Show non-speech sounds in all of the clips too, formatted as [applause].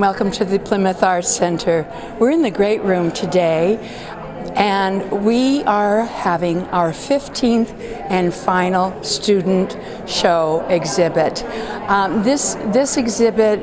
And welcome to the Plymouth Arts Center. We're in the great room today and we are having our 15th and final student show exhibit. Um, this, this exhibit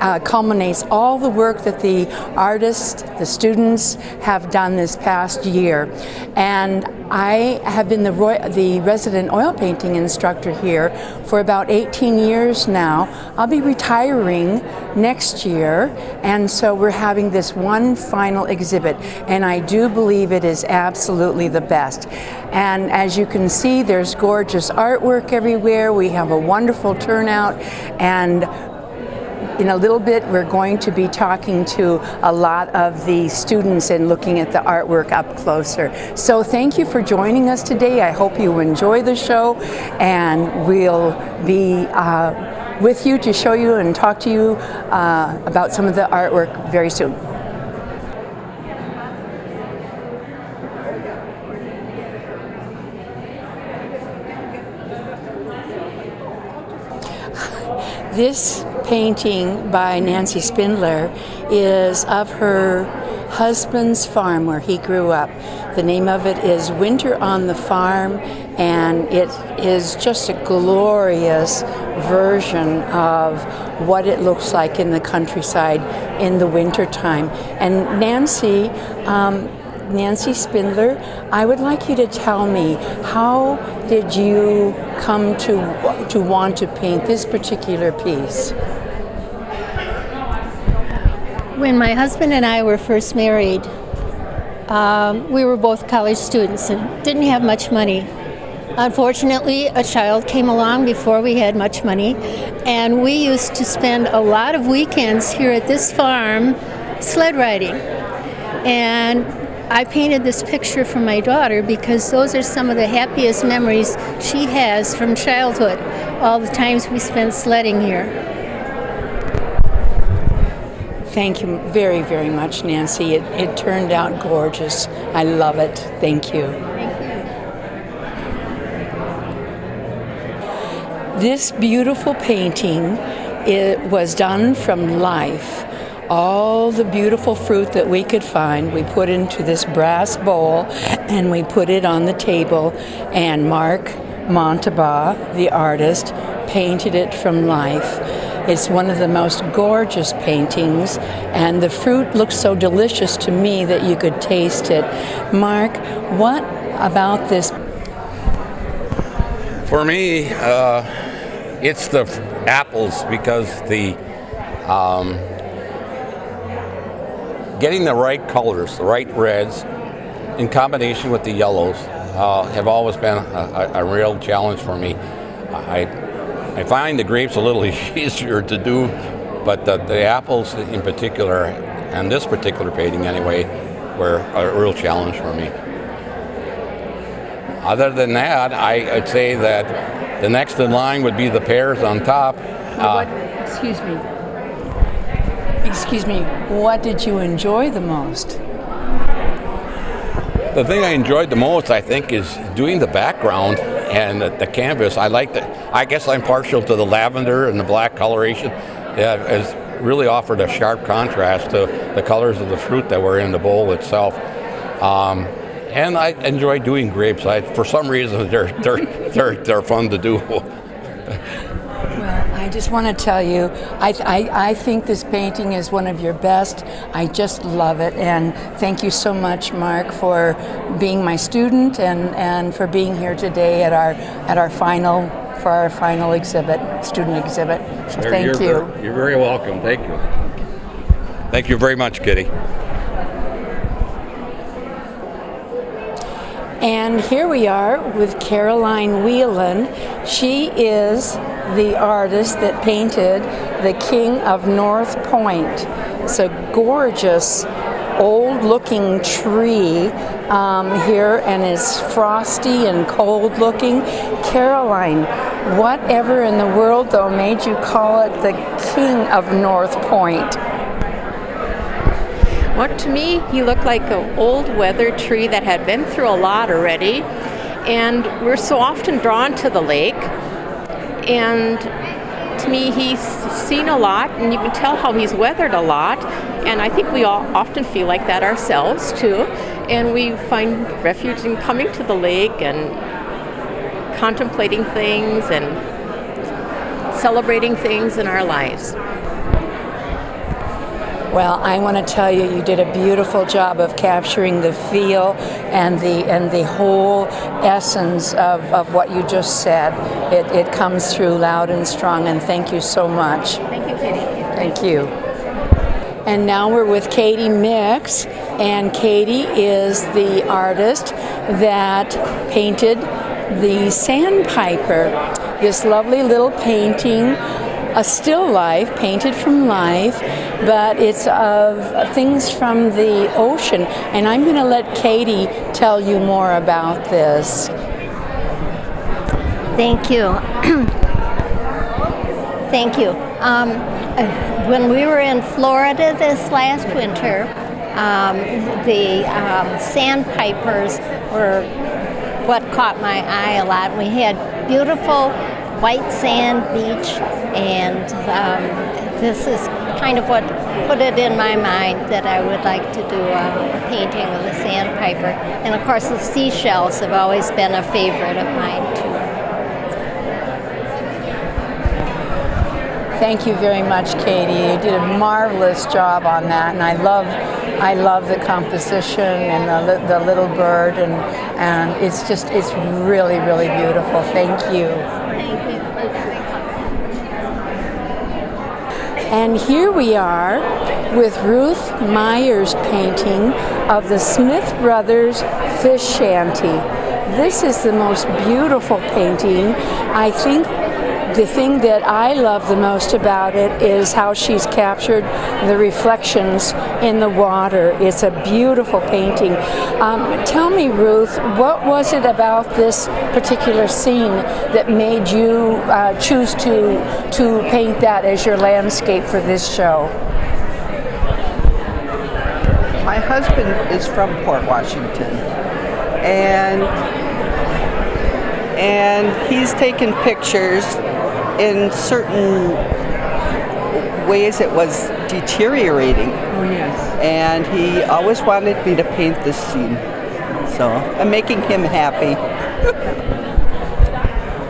uh, culminates all the work that the artists, the students have done this past year. And I have been the, the resident oil painting instructor here for about 18 years now. I'll be retiring next year and so we're having this one final exhibit and I do believe it is absolutely the best. And as you can see there's gorgeous artwork everywhere. We have a wonderful turnout and in a little bit, we're going to be talking to a lot of the students and looking at the artwork up closer. So thank you for joining us today. I hope you enjoy the show and we'll be uh, with you to show you and talk to you uh, about some of the artwork very soon. This painting by Nancy Spindler is of her husband's farm where he grew up. The name of it is Winter on the Farm and it is just a glorious version of what it looks like in the countryside in the wintertime. And Nancy um, Nancy Spindler, I would like you to tell me how did you come to to want to paint this particular piece? When my husband and I were first married, um, we were both college students and didn't have much money. Unfortunately, a child came along before we had much money, and we used to spend a lot of weekends here at this farm sled riding. And I painted this picture for my daughter because those are some of the happiest memories she has from childhood, all the times we spent sledding here. Thank you very, very much, Nancy. It, it turned out gorgeous. I love it. Thank you. Thank you. This beautiful painting it was done from life all the beautiful fruit that we could find, we put into this brass bowl and we put it on the table and Mark Montaba, the artist, painted it from life. It's one of the most gorgeous paintings and the fruit looks so delicious to me that you could taste it. Mark, what about this? For me, uh, it's the apples because the um, getting the right colors, the right reds, in combination with the yellows, uh, have always been a, a, a, real challenge for me. I, I find the grapes a little [laughs] easier to do, but the, the apples in particular, and this particular painting anyway, were a real challenge for me. Other than that, I, would say that the next in line would be the pears on top. Uh, excuse me, Excuse me, what did you enjoy the most? The thing I enjoyed the most, I think, is doing the background and the, the canvas. I like the, I guess I'm partial to the lavender and the black coloration. Yeah, has really offered a sharp contrast to the colors of the fruit that were in the bowl itself. Um, and I enjoy doing grapes. I, for some reason, [laughs] they're, they're, they're, they're fun to do. [laughs] I just want to tell you, I, I, I, think this painting is one of your best. I just love it. And thank you so much, Mark, for being my student and, and for being here today at our, at our final, for our final exhibit, student exhibit. So thank you're you. Very, you're very welcome. Thank you. Thank you very much, Kitty. And here we are with Caroline Whelan. She is the artist that painted the King of North Point. It's a gorgeous old looking tree um, here and it's frosty and cold looking. Caroline, whatever in the world though made you call it the King of North Point? Well, to me, he looked like an old weathered tree that had been through a lot already. And we're so often drawn to the lake and to me he's seen a lot, and you can tell how he's weathered a lot. And I think we all often feel like that ourselves too. And we find refuge in coming to the lake and contemplating things and celebrating things in our lives. Well, I want to tell you, you did a beautiful job of capturing the feel and the and the whole essence of, of what you just said. It, it comes through loud and strong, and thank you so much. Thank you, Katie. Thank you. And now we're with Katie Mix, and Katie is the artist that painted the Sandpiper, this lovely little painting a still life, painted from life, but it's of things from the ocean. And I'm going to let Katie tell you more about this. Thank you. [clears throat] Thank you. Um, when we were in Florida this last winter, um, the um, sandpipers were what caught my eye a lot. We had beautiful white sand beach, and um, this is kind of what put it in my mind that I would like to do a, a painting of the sandpiper. And of course, the seashells have always been a favorite of mine too. Thank you very much, Katie. You did a marvelous job on that, and I love, I love the composition and the, the little bird, and and it's just, it's really, really beautiful. Thank you. Thank you. And here we are with Ruth Meyer's painting of the Smith Brothers Fish Shanty. This is the most beautiful painting. I think the thing that I love the most about it is how she's captured the reflections in the water. It's a beautiful painting. Um, tell me, Ruth, what was it about this particular scene that made you uh, choose to, to paint that as your landscape for this show? My husband is from Port Washington, and and he's taken pictures in certain ways it was deteriorating. Oh, yes. And he always wanted me to paint this scene. So I'm making him happy.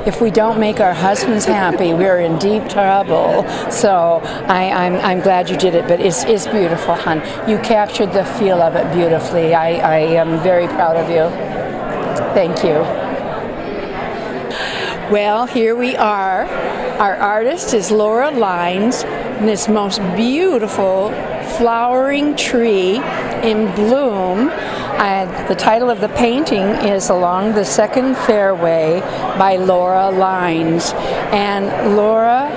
if we don't make our husbands happy, we're in deep trouble. So I, am I'm, I'm glad you did it, but it's, it's beautiful, hon. You captured the feel of it beautifully. I, I am very proud of you. Thank you. Well, here we are. Our artist is Laura Lines, in this most beautiful flowering tree in bloom. Uh, the title of the painting is Along the Second Fairway by Laura Lines. And Laura,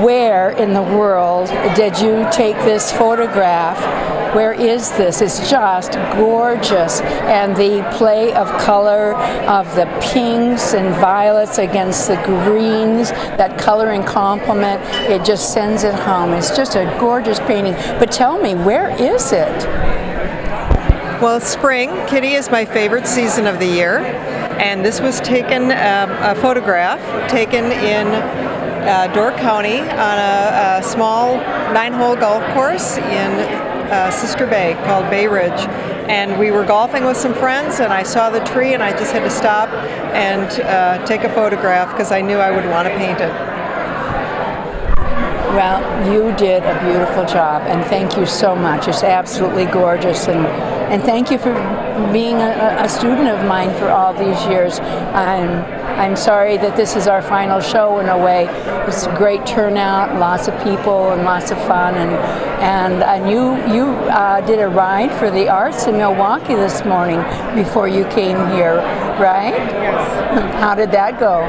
where in the world did you take this photograph where is this? It's just gorgeous. And the play of color of the pinks and violets against the greens, that coloring complement, it just sends it home. It's just a gorgeous painting. But tell me, where is it? Well, spring. Kitty is my favorite season of the year. And this was taken, um, a photograph taken in uh, Door County on a, a small nine-hole golf course in uh, sister bay called Bay Ridge. And we were golfing with some friends, and I saw the tree, and I just had to stop and uh, take a photograph because I knew I would want to paint it. Well, you did a beautiful job, and thank you so much. It's absolutely gorgeous, and and thank you for being a, a student of mine for all these years. I'm I'm sorry that this is our final show in a way. It's a great turnout, lots of people, and lots of fun. And and and you you uh, did a ride for the arts in Milwaukee this morning before you came here, right? Yes. How did that go?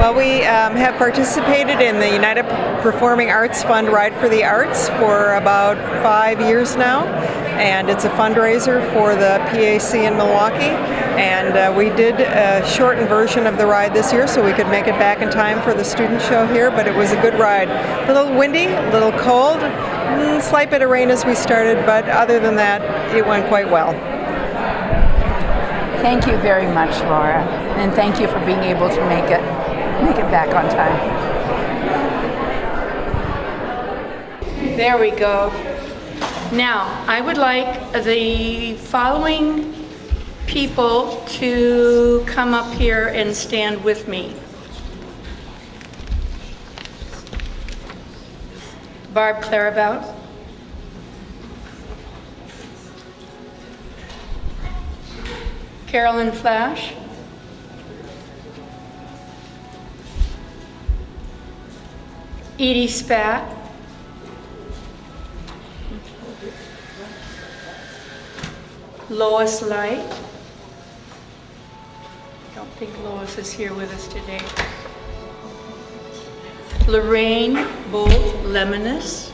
Well, we um, have participated in the United Performing Arts Fund Ride for the Arts for about five years now, and it's a fundraiser for the PAC in Milwaukee. And uh, we did a shortened version of the ride this year so we could make it back in time for the student show here, but it was a good ride. A little windy, a little cold, mm, slight bit of rain as we started, but other than that, it went quite well. Thank you very much, Laura, and thank you for being able to make it make it back on time. There we go. Now, I would like the following people to come up here and stand with me. Barb Clarabout. Carolyn Flash. Edie Spat. Lois Light. I don't think Lois is here with us today. Lorraine Bolt Lemonis.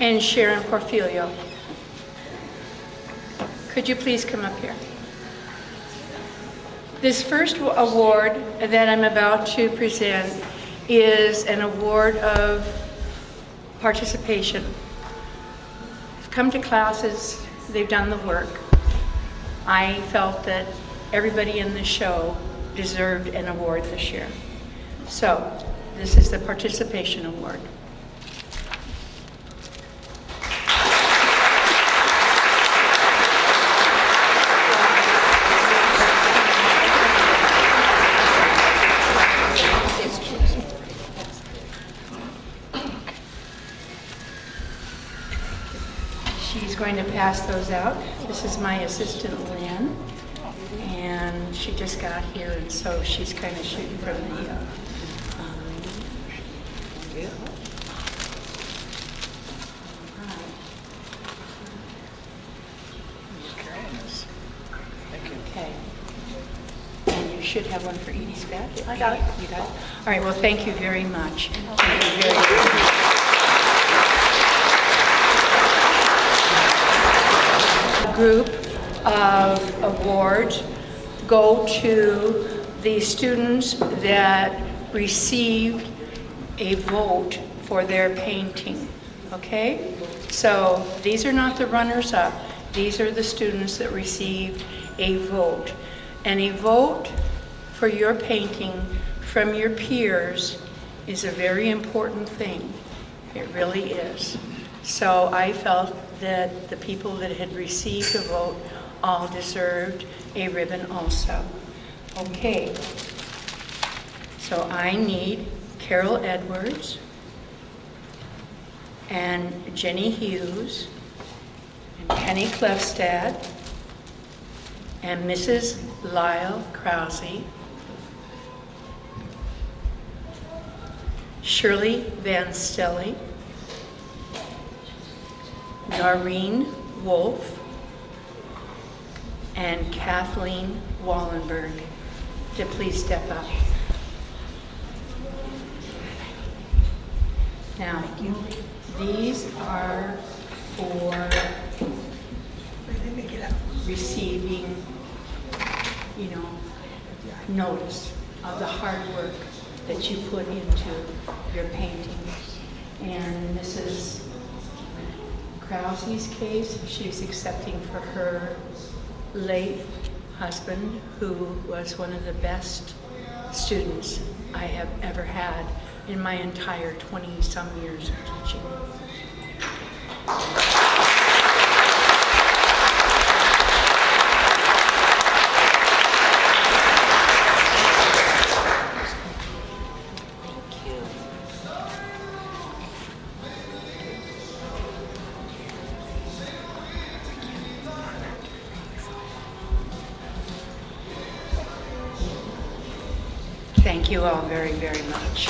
And Sharon Porfilio. Could you please come up here? This first award that I'm about to present is an award of participation. They've come to classes, they've done the work. I felt that everybody in the show deserved an award this year. So, this is the participation award. She's going to pass those out. This is my assistant Lynn, and she just got here, and so she's kind of shooting from the. Uh, um, Okay. And you should have one for Edie Spat. I got it. You got it? All right, well, thank you very much. Thank you very much. Group of awards go to the students that received a vote for their painting, okay? So these are not the runners-up, these are the students that received a vote. And a vote for your painting from your peers is a very important thing. It really is. So I felt that the people that had received a vote all deserved a ribbon also. Okay. So I need Carol Edwards and Jenny Hughes and Penny Clefstad and Mrs. Lyle Krause, Shirley Van Stelly, Noreen Wolf, and Kathleen Wallenberg to please step up. Now, these are for receiving, you know, notice of the hard work that you put into your paintings. And Mrs. Krause's case, she's accepting for her late husband, who was one of the best students I have ever had in my entire 20-some years of teaching. You all very, very much.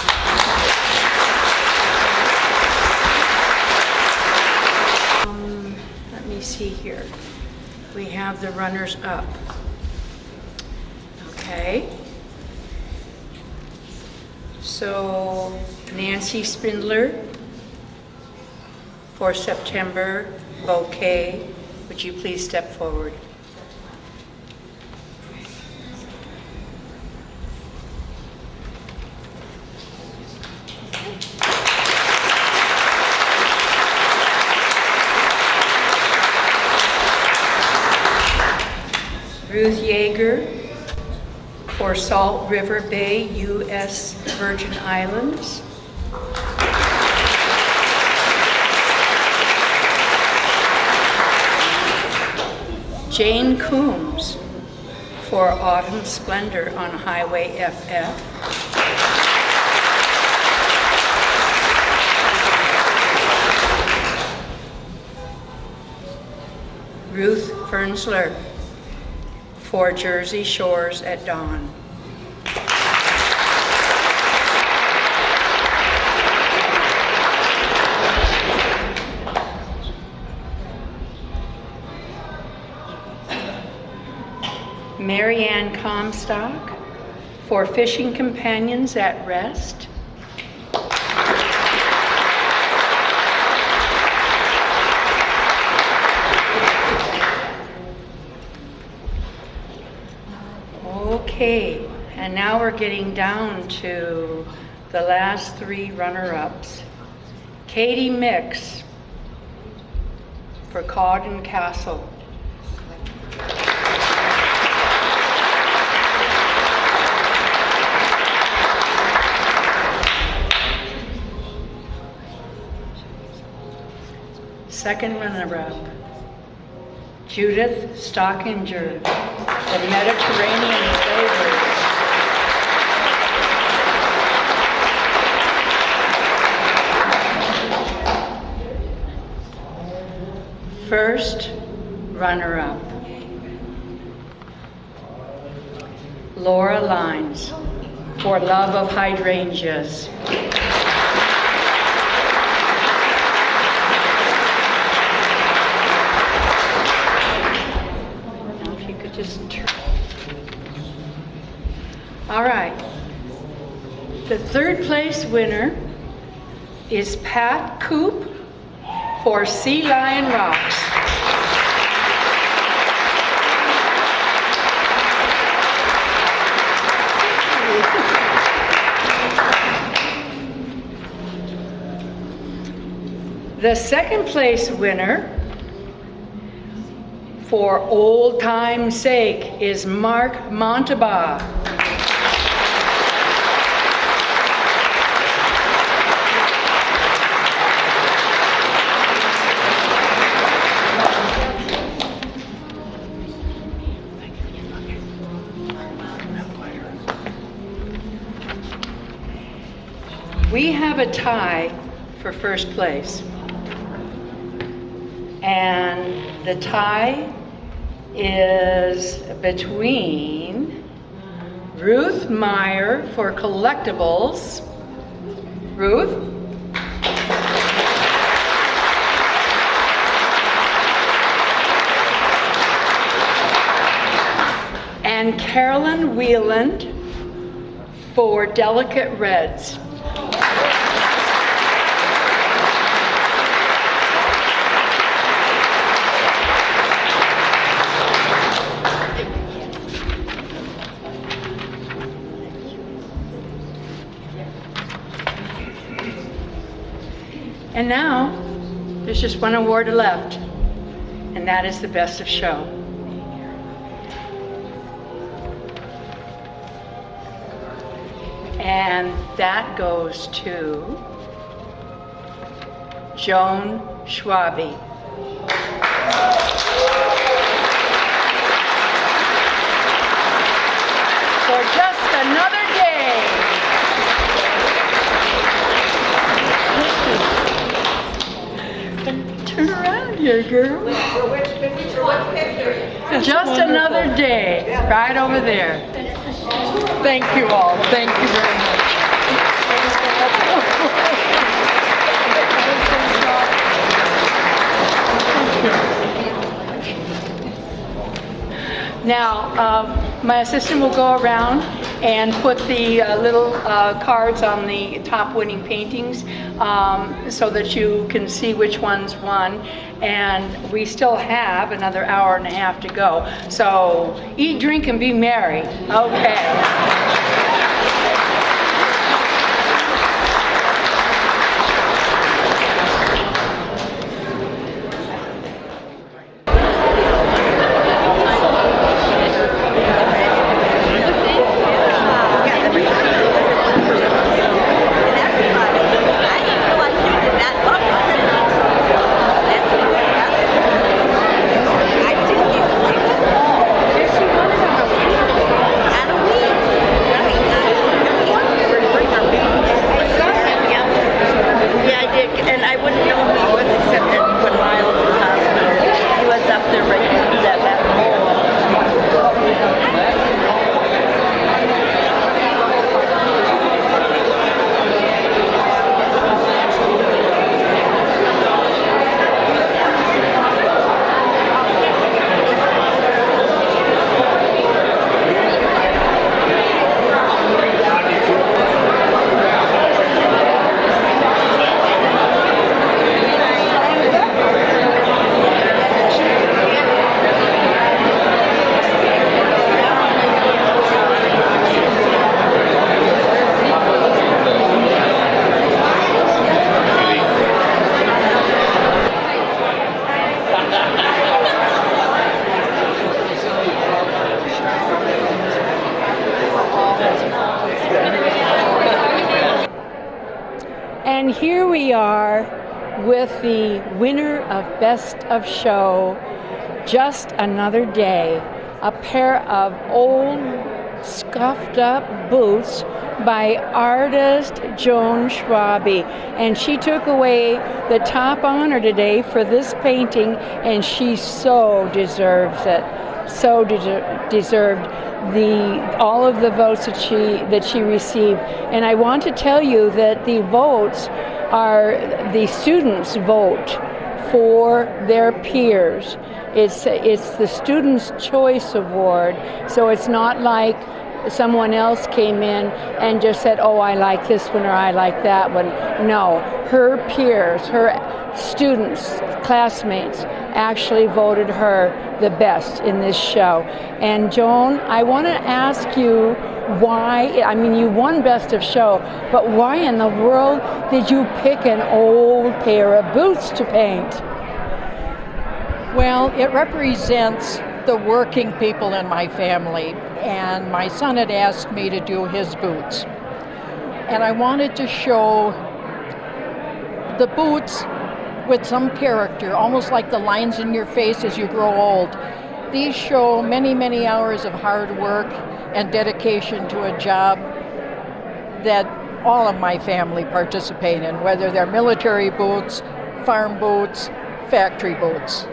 Um, Let me see here. We have the runners up. Okay. So Nancy Spindler for September bouquet. Would you please step forward? Ruth Yeager for Salt River Bay, U.S. Virgin Islands. Jane Coombs for Autumn Splendor on Highway FF. Ruth Fernsler for Jersey Shores at Dawn. Marianne Comstock for Fishing Companions at Rest. Okay, and now we're getting down to the last three runner-ups. Katie Mix for Cawdor Castle. Second runner-up, Judith Stockinger, the Mediterranean Flavors. First runner-up, Laura Lines, for Love of Hydrangeas. Now, if you could just turn. All right. The third place winner is Pat Coop for Sea Lion Rocks. The second place winner for old time's sake is Mark Montaba. A tie for first place. And the tie is between Ruth Meyer for collectibles. Ruth? And Carolyn Wheeland for delicate reds. And now, there's just one award left, and that is the Best of Show. And that goes to Joan Schwabe. For just another day. Girl. Just another day, right over there. Thank you all. Thank you very much. Now, um, my assistant will go around and put the uh, little uh, cards on the top winning paintings um, so that you can see which ones won. And we still have another hour and a half to go. So eat, drink, and be merry. Okay. here we are with the winner of Best of Show, Just Another Day, a pair of old scuffed up boots by artist Joan Schwabe. And she took away the top honor today for this painting, and she so deserves it. So de- deserved the all of the votes that she that she received. And I want to tell you that the votes are the students vote for their peers. It's it's the Students' Choice Award, so it's not like someone else came in and just said, oh, I like this one or I like that one. No, her peers, her students, classmates actually voted her the best in this show. And Joan, I want to ask you why, I mean, you won Best of Show, but why in the world did you pick an old pair of boots to paint? Well, it represents the working people in my family, and my son had asked me to do his boots. And I wanted to show the boots with some character, almost like the lines in your face as you grow old. These show many, many hours of hard work and dedication to a job that all of my family participate in, whether they're military boots, farm boots, factory boots.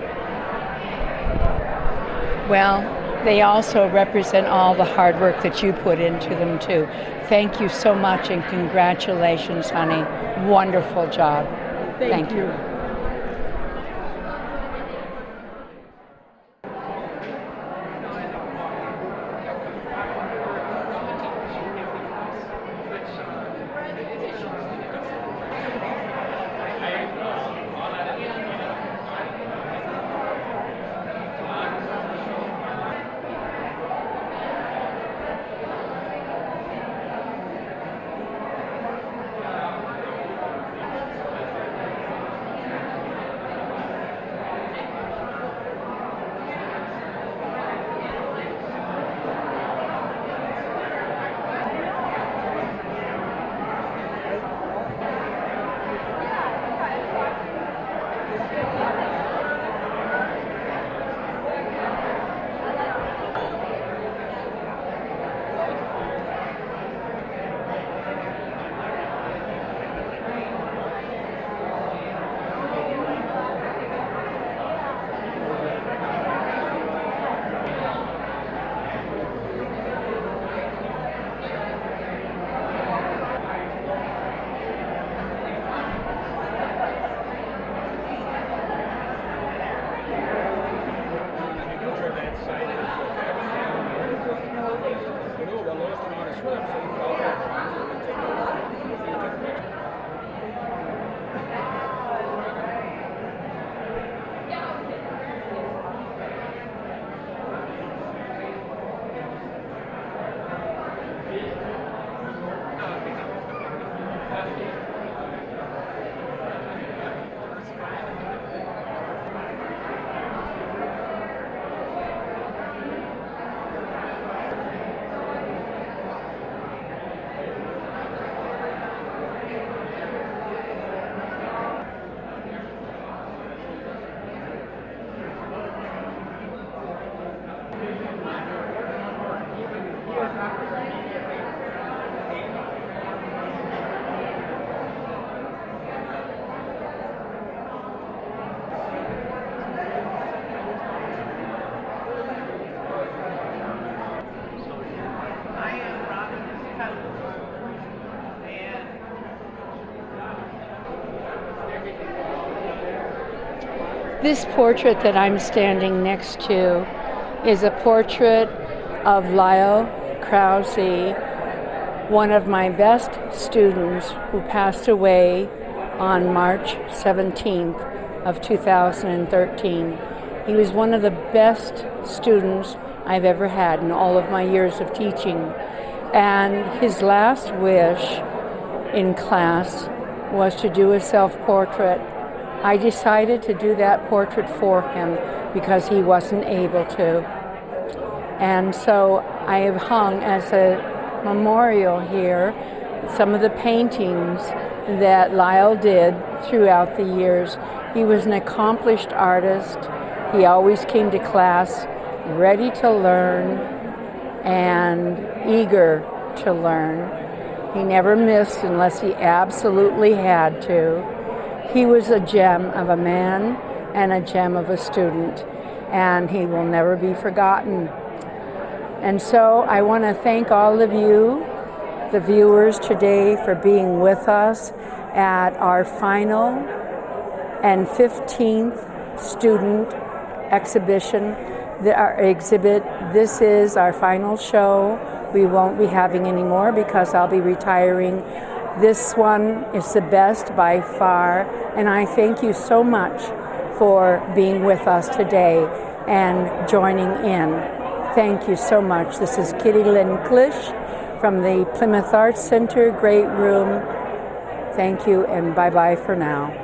Well, they also represent all the hard work that you put into them too. Thank you so much and congratulations, honey. Wonderful job. Thank, Thank you. you. This portrait that I'm standing next to is a portrait of Lyle Krause, one of my best students who passed away on March 17th of 2013. He was one of the best students I've ever had in all of my years of teaching. And his last wish in class was to do a self-portrait I decided to do that portrait for him because he wasn't able to. And so I have hung as a memorial here some of the paintings that Lyle did throughout the years. He was an accomplished artist. He always came to class ready to learn and eager to learn. He never missed unless he absolutely had to. He was a gem of a man and a gem of a student, and he will never be forgotten. And so I want to thank all of you, the viewers today, for being with us at our final and 15th student exhibition, our exhibit. This is our final show. We won't be having any more because I'll be retiring. This one is the best by far, and I thank you so much for being with us today and joining in. Thank you so much. This is Kitty Lynn from the Plymouth Arts Center, Great Room. Thank you and bye bye for now.